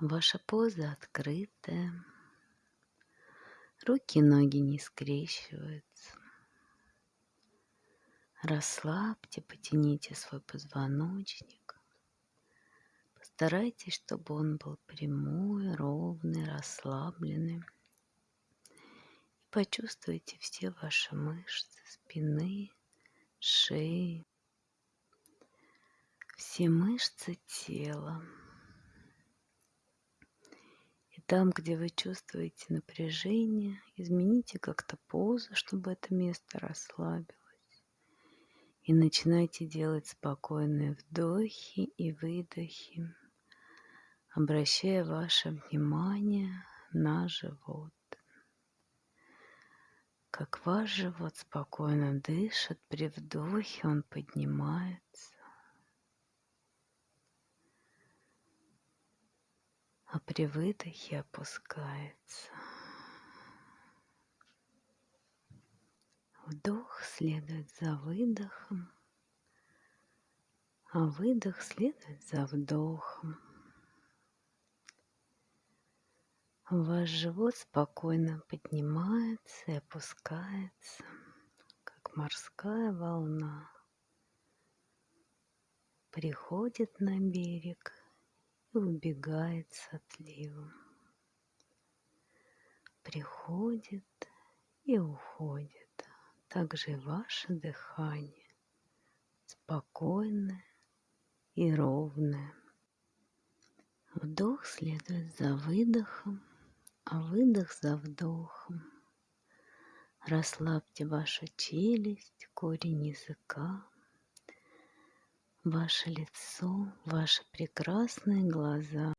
Ваша поза открытая. Руки и ноги не скрещиваются. Расслабьте, потяните свой позвоночник. Постарайтесь, чтобы он был прямой, ровный, расслабленный. И почувствуйте все ваши мышцы спины, шеи, все мышцы тела. Там, где вы чувствуете напряжение, измените как-то позу, чтобы это место расслабилось. И начинайте делать спокойные вдохи и выдохи, обращая ваше внимание на живот. Как ваш живот спокойно дышит, при вдохе он поднимается, а при выдохе опускается. Вдох следует за выдохом, а выдох следует за вдохом. Ваш живот спокойно поднимается и опускается, как морская волна. Приходит на берег убегает с отливом. Приходит и уходит также и ваше дыхание спокойное и ровное. Вдох следует за выдохом, а выдох за вдохом. Расслабьте вашу челюсть, корень языка, ваше лицо, ваши прекрасные глаза.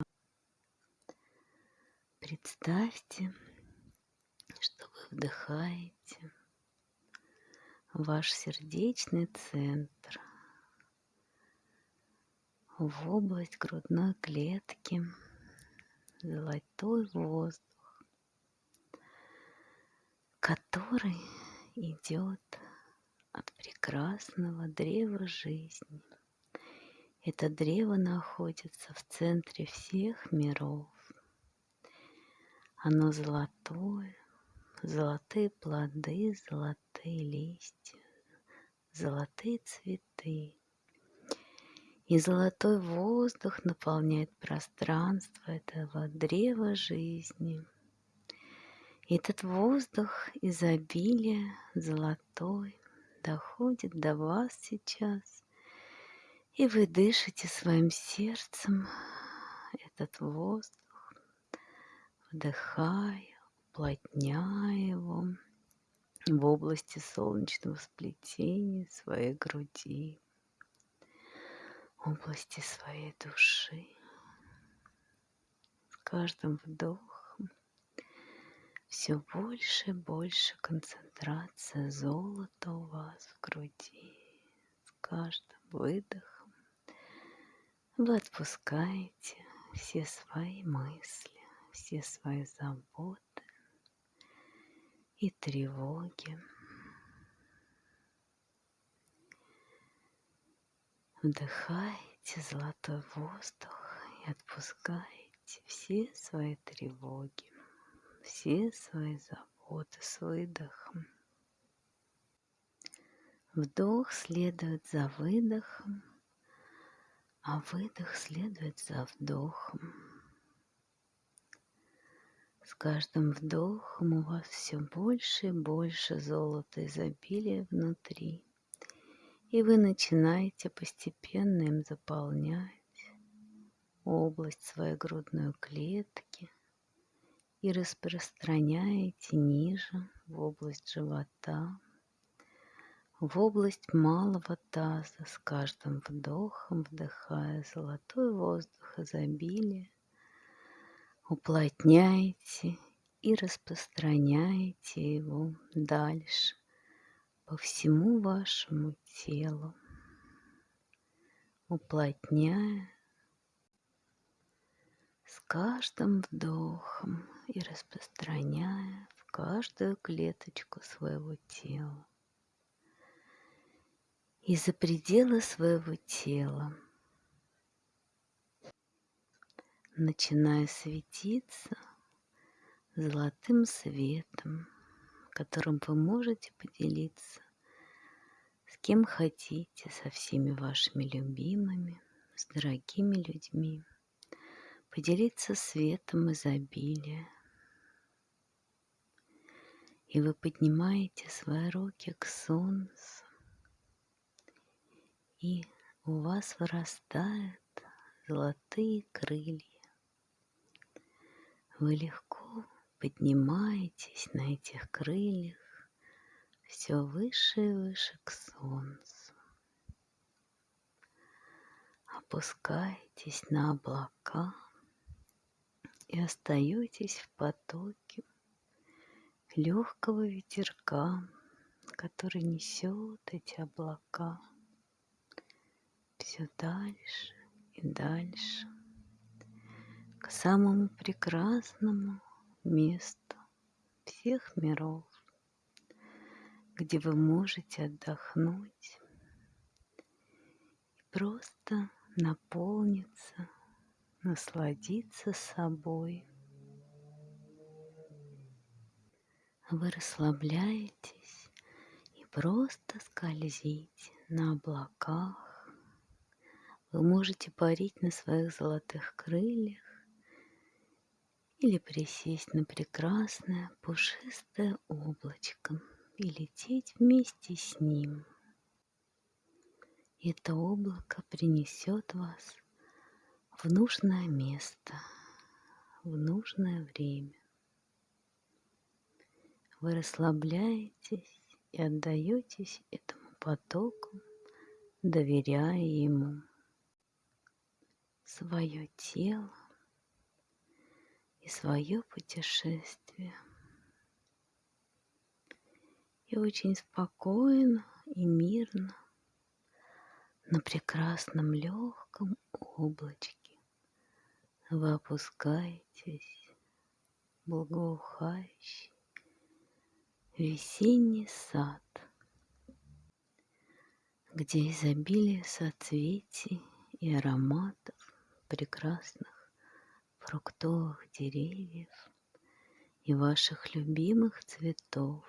Представьте, что вы вдыхаете ваш сердечный центр, в область грудной клетки, золотой воздух, который идет от прекрасного древа жизни. Это древо находится в центре всех миров. Оно золотое, золотые плоды, золотые листья, золотые цветы. И золотой воздух наполняет пространство этого древа жизни. И этот воздух изобилия золотой доходит до вас сейчас. И вы дышите своим сердцем этот воздух, вдыхая, уплотняя его в области солнечного сплетения своей груди, области своей души. С каждым вдохом все больше и больше концентрация золота у вас в груди. С каждым выдохом вы отпускаете все свои мысли, все свои заботы, и тревоги. Вдыхайте золотой воздух и отпускайте все свои тревоги, все свои заботы с выдохом. Вдох следует за выдохом, а выдох следует за вдохом. С каждым вдохом у вас все больше и больше золота изобилия внутри. И вы начинаете постепенно им заполнять область своей грудной клетки и распространяете ниже в область живота, в область малого таза с каждым вдохом, вдыхая золотой воздух изобилия, уплотняете и распространяете его дальше по всему вашему телу, уплотняя с каждым вдохом и распространяя в каждую клеточку своего тела. И за пределы своего тела – начиная светиться золотым светом, которым вы можете поделиться с кем хотите, со всеми вашими любимыми, с дорогими людьми, поделиться светом изобилия. И вы поднимаете свои руки к солнцу, и у вас вырастают золотые крылья. Вы легко поднимаетесь на этих крыльях все выше и выше к солнцу. Опускаетесь на облака и остаетесь в потоке легкого ветерка, который несет эти облака все дальше и дальше к самому прекрасному месту всех миров, где вы можете отдохнуть и просто наполниться, насладиться собой. Вы расслабляетесь и просто скользите на облаках, вы можете парить на своих золотых крыльях или присесть на прекрасное пушистое облачко и лететь вместе с ним. Это облако принесет вас в нужное место, в нужное время. Вы расслабляетесь и отдаетесь этому потоку, доверяя ему свое тело и свое путешествие. И очень спокойно и мирно на прекрасном легком облачке вы опускаетесь в благоухающий весенний сад, где изобилие соцветий и ароматов прекрасных фруктовых деревьев и ваших любимых цветов,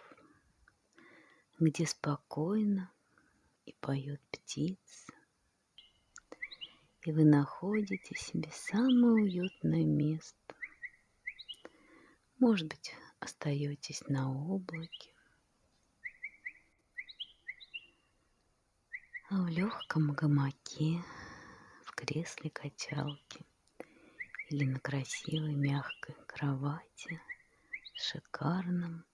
где спокойно и поют птицы, и вы находите себе самое уютное место. Может быть, остаетесь на облаке, а в легком гамаке кресле качалки или на красивой мягкой кровати с шикарным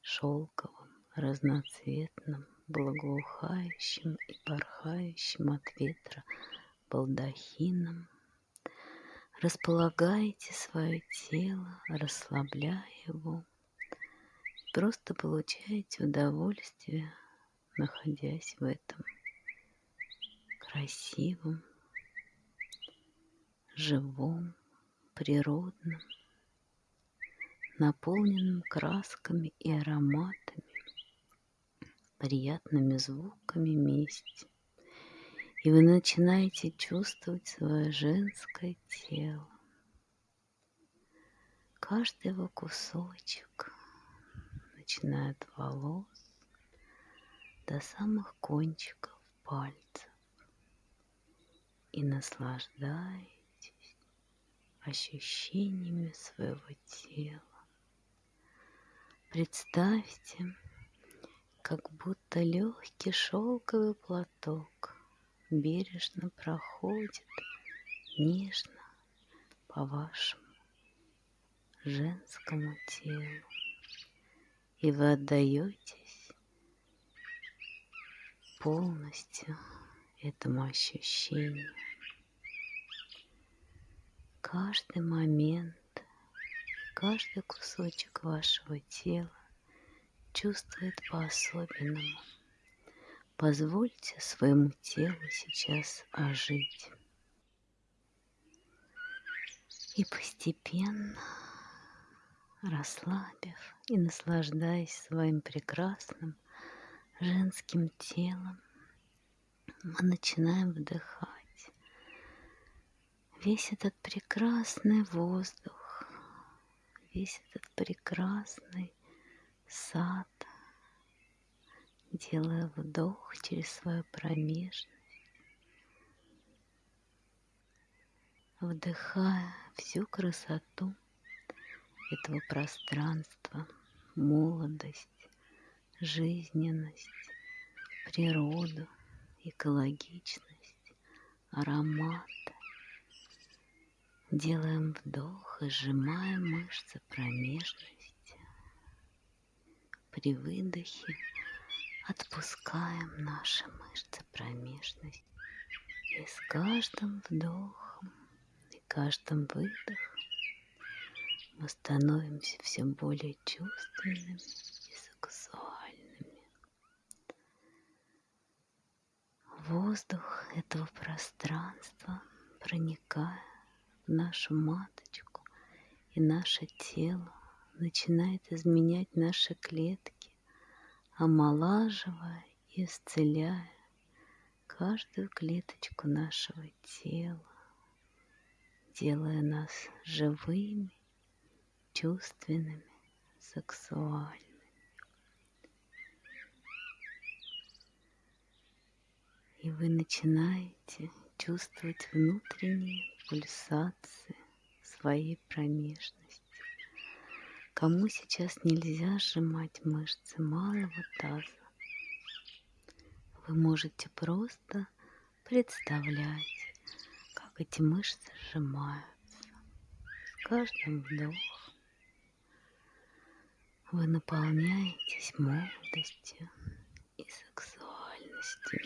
шелковым разноцветным благоухающим и порхающим от ветра балдахином. Располагаете свое тело, расслабляя его, просто получаете удовольствие, находясь в этом красивом живом, природном, наполненном красками и ароматами, приятными звуками вместе. И вы начинаете чувствовать свое женское тело. Каждый его кусочек, начиная от волос до самых кончиков пальцев. И наслаждаясь ощущениями своего тела. Представьте, как будто легкий шелковый платок бережно проходит нежно по вашему женскому телу. И вы отдаетесь полностью этому ощущению каждый момент, каждый кусочек вашего тела чувствует по-особенному. Позвольте своему телу сейчас ожить. И постепенно, расслабив и наслаждаясь своим прекрасным женским телом, мы начинаем вдыхать весь этот прекрасный воздух, весь этот прекрасный сад, делая вдох через свою промежность, вдыхая всю красоту этого пространства, молодость, жизненность, природу, экологичность, аромат. Делаем вдох и сжимаем мышцы промежности. При выдохе отпускаем наши мышцы промежности. И с каждым вдохом и каждым выдохом мы становимся все более чувственными и сексуальными. Воздух этого пространства, проникая в нашу маточку и наше тело, начинает изменять наши клетки, омолаживая и исцеляя каждую клеточку нашего тела, делая нас живыми, чувственными, сексуальными. И вы начинаете чувствовать внутренние пульсации своей промежности. Кому сейчас нельзя сжимать мышцы малого таза, вы можете просто представлять, как эти мышцы сжимаются. С каждым вдохом вы наполняетесь молодостью и сексуальностью,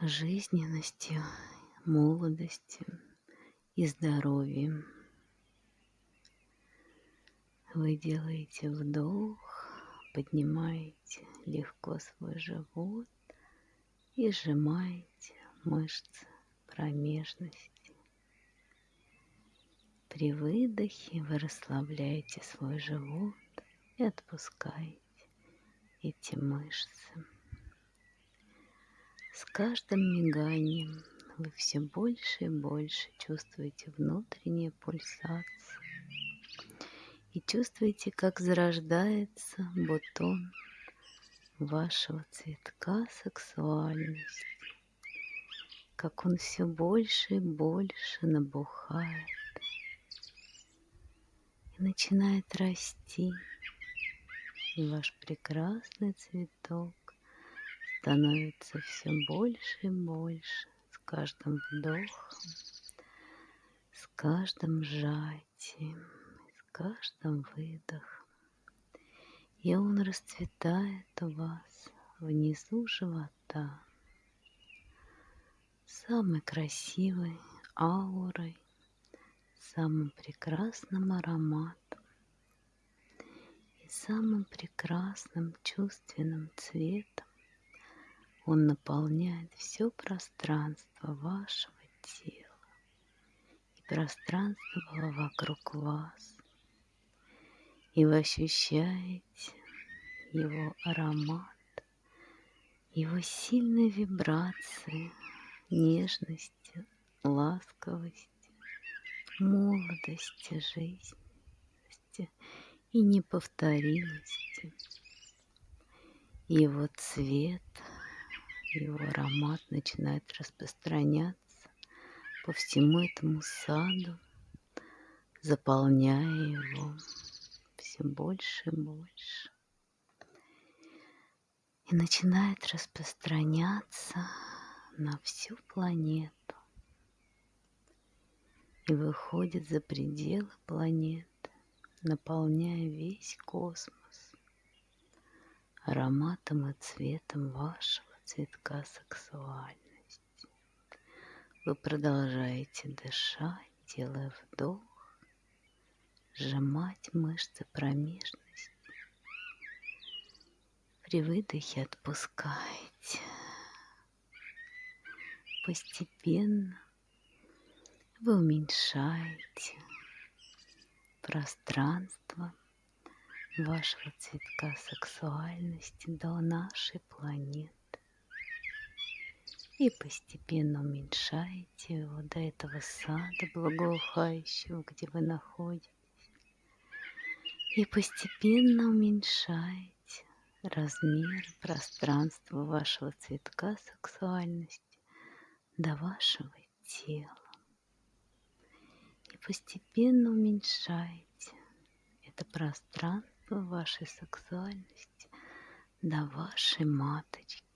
жизненностью, молодостью и здоровьем. Вы делаете вдох, поднимаете легко свой живот и сжимаете мышцы промежности. При выдохе вы расслабляете свой живот и отпускаете эти мышцы. С каждым миганием вы все больше и больше чувствуете внутренние пульсации и чувствуете, как зарождается бутон вашего цветка сексуальности, как он все больше и больше набухает и начинает расти, и ваш прекрасный цветок становится все больше и больше каждым вдохом, с каждым сжатием, с каждым выдохом. И он расцветает у вас внизу живота самой красивой аурой, самым прекрасным ароматом и самым прекрасным чувственным цветом. Он наполняет все пространство вашего тела и пространство вокруг вас. И вы ощущаете его аромат, его сильные вибрации, нежности, ласковости, молодости, жизни и неповторимости. Его цвет – его аромат начинает распространяться по всему этому саду, заполняя его все больше и больше. И начинает распространяться на всю планету. И выходит за пределы планеты, наполняя весь космос ароматом и цветом вашего цветка сексуальности. Вы продолжаете дышать, делая вдох, сжимать мышцы промежности. При выдохе отпускайте. Постепенно вы уменьшаете пространство вашего цветка сексуальности до нашей планеты И постепенно уменьшаете его до этого сада благоухающего, где вы находитесь. И постепенно уменьшаете размер пространства вашего цветка сексуальности до вашего тела. И постепенно уменьшаете это пространство вашей сексуальности до вашей маточки.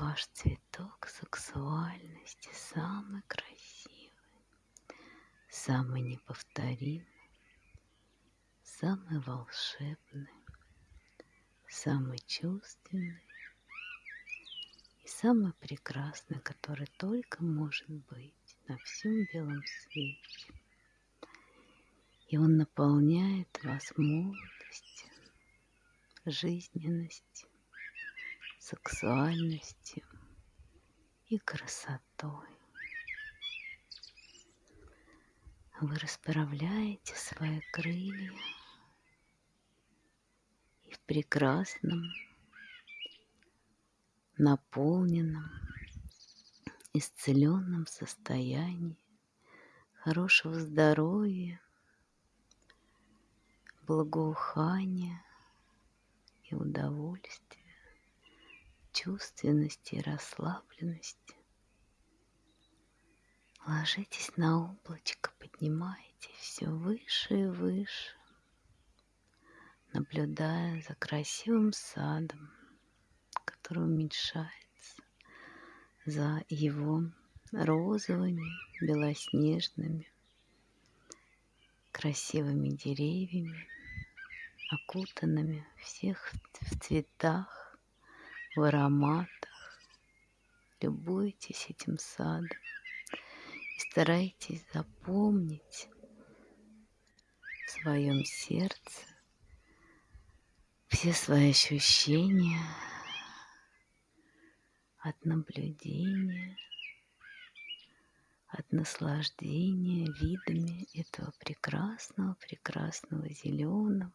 Ваш цветок сексуальности самый красивый, самый неповторимый, самый волшебный, самый чувственный и самый прекрасный, который только может быть на всем белом свете. И он наполняет вас молодостью, жизненностью, сексуальностью и красотой. Вы расправляете свои крылья и в прекрасном, наполненном, исцеленном состоянии хорошего здоровья, благоухания и удовольствия чувственности и расслабленности. Ложитесь на облачко, поднимайтесь все выше и выше, наблюдая за красивым садом, который уменьшается, за его розовыми, белоснежными, красивыми деревьями, окутанными всех в цветах, в ароматах. Любуйтесь этим садом и старайтесь запомнить в своем сердце все свои ощущения от наблюдения, от наслаждения видами этого прекрасного, прекрасного зеленого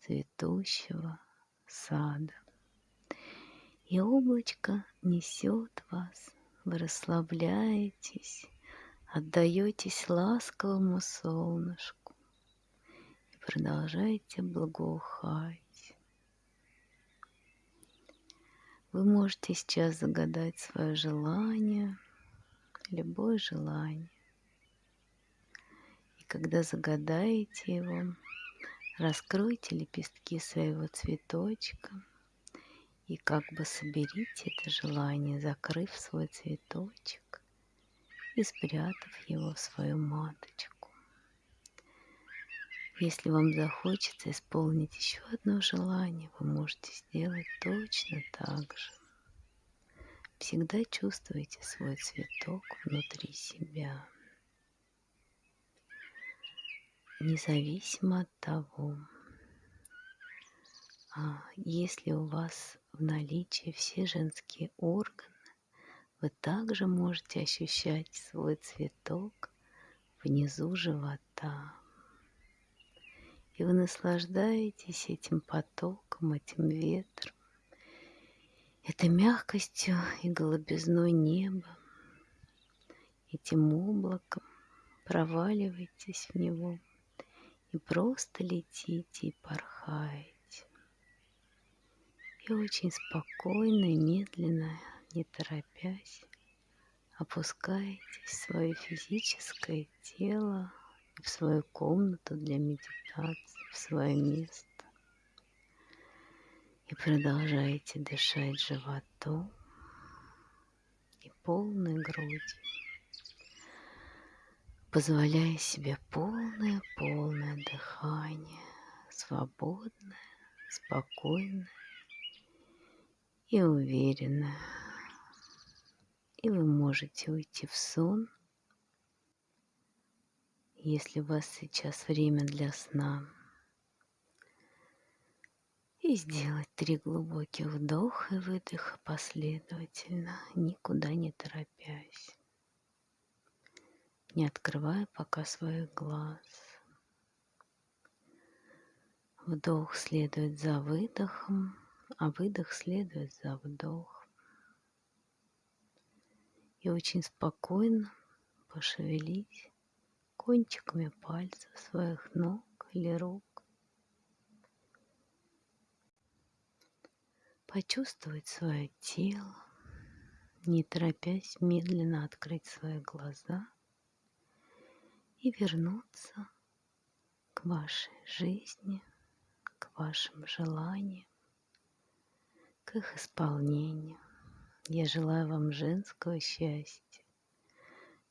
цветущего сада. И облачко несет вас, вы расслабляетесь, отдаетесь ласковому солнышку и продолжаете благоухать. Вы можете сейчас загадать свое желание, любое желание. И когда загадаете его, раскройте лепестки своего цветочка – и как бы соберите это желание, закрыв свой цветочек и спрятав его в свою маточку. Если вам захочется исполнить еще одно желание, вы можете сделать точно так же. Всегда чувствуйте свой цветок внутри себя. Независимо от того, если у вас в наличии все женские органы, вы также можете ощущать свой цветок внизу живота. И вы наслаждаетесь этим потоком, этим ветром, этой мягкостью и голубизной неба, этим облаком, проваливаетесь в него и просто летите и порхаете и очень спокойно медленно, не торопясь, опускаетесь в свое физическое тело, в свою комнату для медитации, в свое место. И продолжаете дышать животом и полной грудью, позволяя себе полное-полное дыхание, свободное, спокойное и уверенно. И вы можете уйти в сон, если у вас сейчас время для сна. И сделать три глубоких вдоха и выдоха последовательно, никуда не торопясь, не открывая пока своих глаз. Вдох следует за выдохом, а выдох следует за вдохом. И очень спокойно пошевелись кончиками пальцев своих ног или рук. Почувствовать свое тело, не торопясь медленно открыть свои глаза и вернуться к вашей жизни, к вашим желаниям, к их исполнению. Я желаю вам женского счастья.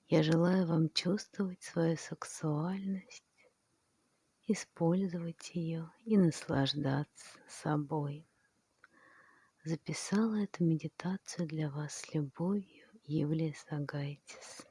Я желаю вам чувствовать свою сексуальность, использовать ее и наслаждаться собой. Записала эту медитацию для вас с любовью Юлия Сагайтис.